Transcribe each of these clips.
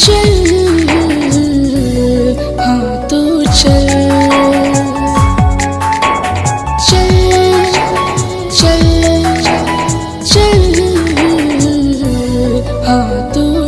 चल। हाँ तो चल। उसके हाँ तो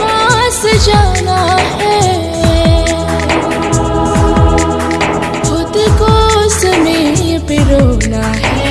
पास जाना है। खुद को पिरोना है।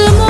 ce